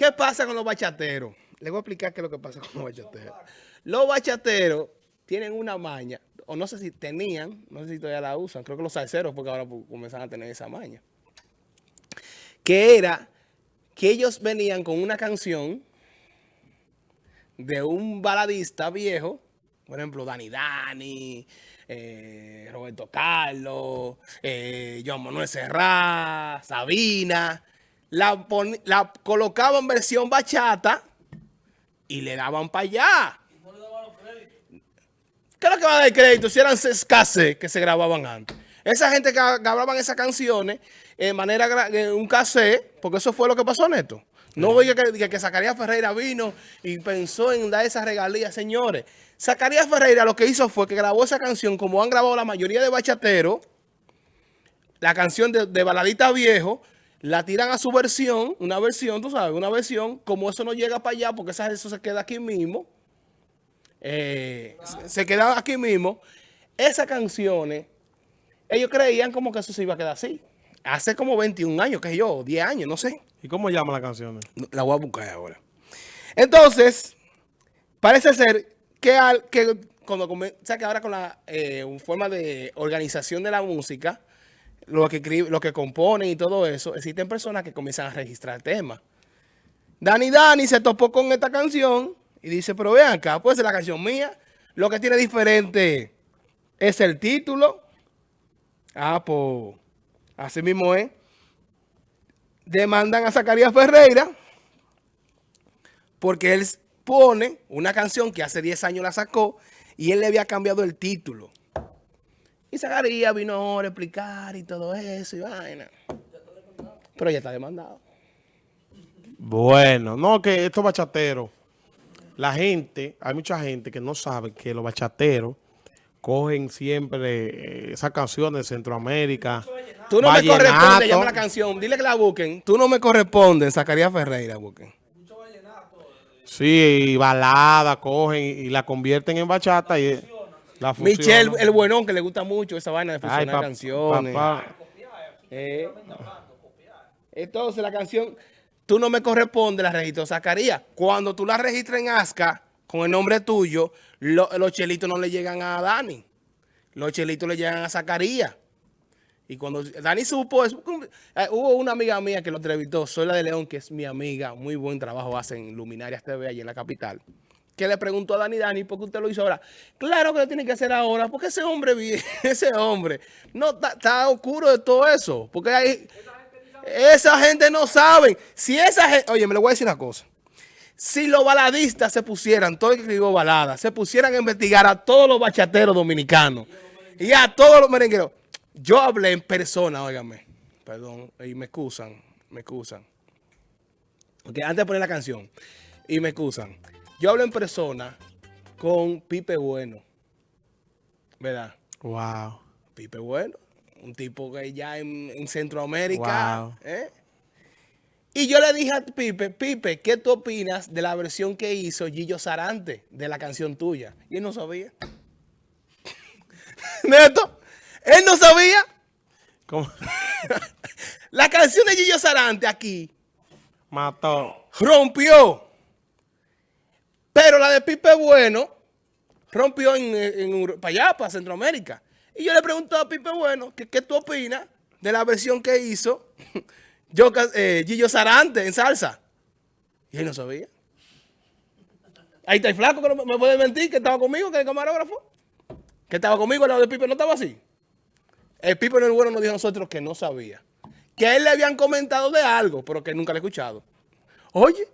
¿Qué pasa con los bachateros? Les voy a explicar qué es lo que pasa con los bachateros. Los bachateros tienen una maña, o no sé si tenían, no sé si todavía la usan, creo que los salseros porque ahora comienzan a tener esa maña. Que era que ellos venían con una canción de un baladista viejo, por ejemplo, Dani Dani, eh, Roberto Carlos, eh, Joan Manuel Serrat, Sabina, la, la colocaban en versión bachata y le daban para allá. ¿Qué es lo que va a dar crédito? Si eran escasez que se grababan antes. Esa gente que grababan esas canciones en manera en un cassette, porque eso fue lo que pasó, Neto. No voy que, que, Zacarías Ferreira vino y pensó en dar esa regalía, señores. Zacarías Ferreira lo que hizo fue que grabó esa canción, como han grabado la mayoría de bachateros, la canción de, de Baladita Viejo, la tiran a su versión, una versión, tú sabes, una versión, como eso no llega para allá, porque eso se queda aquí mismo, eh, se queda aquí mismo, esas canciones, ellos creían como que eso se iba a quedar así. Hace como 21 años, que yo, 10 años, no sé. ¿Y cómo llama la canción? La voy a buscar ahora. Entonces, parece ser que, al, que cuando comienza que ahora con la eh, forma de organización de la música, lo que, lo que componen y todo eso, existen personas que comienzan a registrar temas. Dani Dani se topó con esta canción y dice, pero vean acá, pues es la canción mía. Lo que tiene diferente es el título. Ah, pues, así mismo es. Demandan a Zacarías Ferreira porque él pone una canción que hace 10 años la sacó y él le había cambiado el título. Y Zacarías vino ahora a explicar y todo eso y vaina. Pero ya está demandado. Bueno, no, que estos bachateros, la gente, hay mucha gente que no sabe que los bachateros cogen siempre eh, esas canciones de Centroamérica. Tú no me corresponde, llama la canción, dile que la busquen. Tú no me corresponde, Zacarías Ferreira busquen. Sí, balada, cogen y, la convierten en bachata y... Michelle, el buenón, que le gusta mucho esa vaina de fusionar canciones. Eh, entonces la canción, tú no me corresponde, la registró Zacarías. Cuando tú la registras en ASCA, con el nombre tuyo, los chelitos no le llegan a Dani. Los chelitos le llegan a Zacarías. Y cuando Dani supo eso, eh, hubo una amiga mía que lo entrevistó, soy la de León, que es mi amiga, muy buen trabajo hace en Luminarias TV, allí en la capital que le preguntó a Dani Dani, ¿por qué usted lo hizo ahora? Claro que lo tiene que hacer ahora, porque ese hombre, ese hombre, no está oscuro de todo eso, porque hay, esa gente no sabe. Si esa gente, oye, me le voy a decir una cosa. Si los baladistas se pusieran, todo el que escribió balada, se pusieran a investigar a todos los bachateros dominicanos y a todos los merengueros. Yo hablé en persona, óigame, perdón, y me excusan, me excusan. Porque antes de poner la canción, y me excusan. Yo hablo en persona con Pipe Bueno. ¿Verdad? Wow. Pipe Bueno. Un tipo que ya en, Centroamérica. Wow. ¿eh? Y yo le dije a Pipe, Pipe, ¿qué tú opinas de la versión que hizo Gillo Sarante de la canción tuya? Y él no sabía. Neto, él no sabía. ¿Cómo? la canción de Gillo Sarante aquí. Mató. Rompió. Pero la de Pipe Bueno rompió en, para allá, para Centroamérica. Y yo le pregunto a Pipe Bueno, que, ¿qué tú opinas de la versión que hizo yo, eh, Gillo Sarante en salsa? Y él no sabía. Ahí está el flaco que no me puede mentir, que estaba conmigo, que el camarógrafo. Que estaba conmigo, el lado de Pipe no estaba así. El Pipe en el bueno nos dijo a nosotros que no sabía. Que a él le habían comentado de algo, pero que nunca le he escuchado. Oye,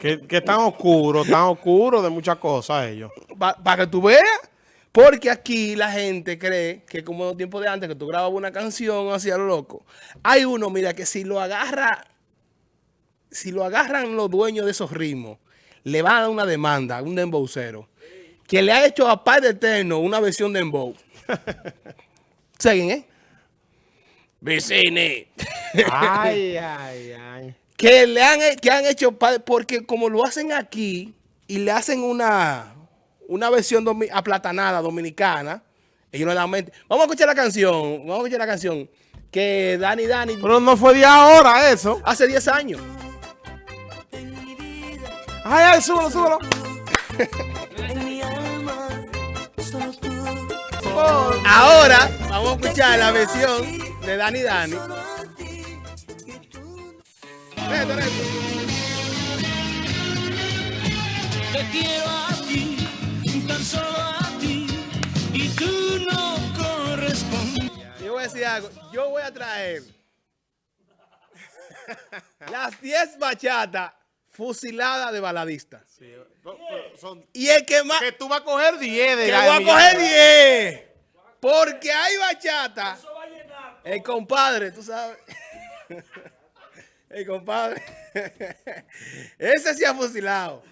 que, que tan oscuro, tan oscuro de muchas cosas ellos. Para que tú veas. Porque aquí la gente cree que como en los tiempos de antes, que tú grababas una canción así a lo loco. Hay uno, mira, que si lo agarra, si lo agarran los dueños de esos ritmos, le van a dar una demanda, un dembowcero, que le ha hecho a Padre Eterno una versión de dembow. ¿Seguen, eh? Vicini. ay, ay, ay que, le han, que han hecho, porque como lo hacen aquí y le hacen una, una versión aplatanada dominicana, ellos no dan mente. Vamos a escuchar la canción, vamos a escuchar la canción que Dani Dani... Pero no fue de ahora eso. Hace 10 años. Ay, ay, súbelo, súbelo. Ahora vamos a escuchar la versión de Dani Dani. Neto, neto. Te quiero a ti, tan solo a ti, y tú no correspondes. Yo voy a decir algo. Yo voy a traer las 10 bachatas fusiladas de baladista. Son- Y el que más... que tú vas a coger 10 de Que voy a coger Millán. 10. Porque hay bachata. El compadre, tú sabes. El compadre. Ese sí ha fusilado.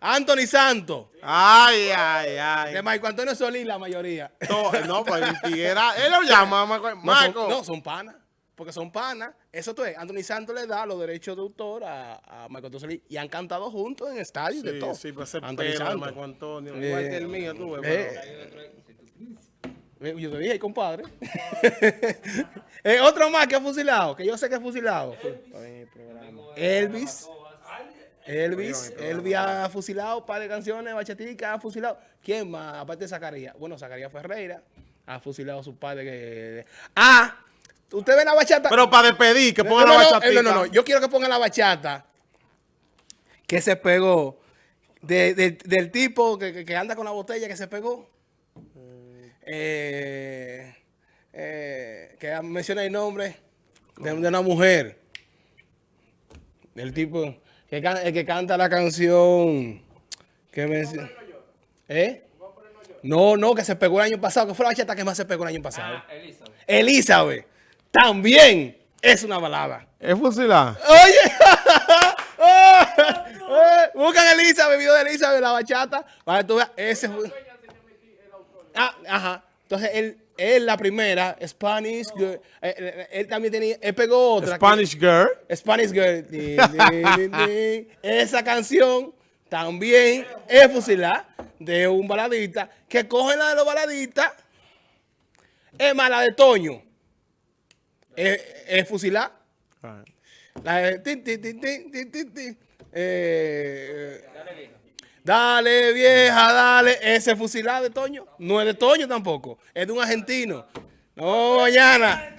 Anthony Santos. Ay, ay, ay. De Marco Antonio Solís, la mayoría. No, no, pues el Tiguera, él lo llama, Marco. No, son, no, son panas. Porque son panas. Eso tú es. Anthony Santos le da los derechos de autor a, a Marco Antonio Solís. Y han cantado juntos en estadios de Sí, todo. sí, pues ese Anthony pelo de Santos. Marco Antonio. Eh, Igual que el mío, tú ves. Eh, Yo te dije, compadre. Eh, otro más que ha fusilado, que yo sé que ha fusilado. Elvis. Elvis. Elvis ha fusilado un par de canciones, bachatica, ha fusilado. ¿Quién más? Aparte de Zacarías. Bueno, Zacarías Ferreira ha fusilado a su padre. Que... Ah, usted ve la bachata. Pero para despedir, que no, la no, bachatita. eh, no, no, no. Yo quiero que pongan la bachata que se pegó. de- de- del tipo que, que- que anda con la botella que se pegó. Eh, eh, que menciona el nombre de, de una mujer. Del tipo que, can- el que canta la canción que menciona. ¿Eh? No, no, que se pegó el año pasado, que fue la bachata que más se pegó el año pasado. Elizabeth. Elizabeth. También es una balada. Es fusilar. Oye, Eh, buscan Elizabeth, video de Elizabeth, la bachata, para que tú veas, ese fue- Ah, ajá. Entonces, él, él la primera, Spanish Girl, eh, eh, él también tenía, él pegó otra. que- Spanish Girl. Spanish Girl. Din, din, din, din. Esa canción también es fusilar de un baladista que coge la de los baladistas. Es más, la de Toño. Es, es fusilar. La de tin, tin, tin, tin, tin, tin, tin. Eh, dale vieja, dale. Ese fusilar de Toño. No es de Toño tampoco. Es de un argentino. No, mañana.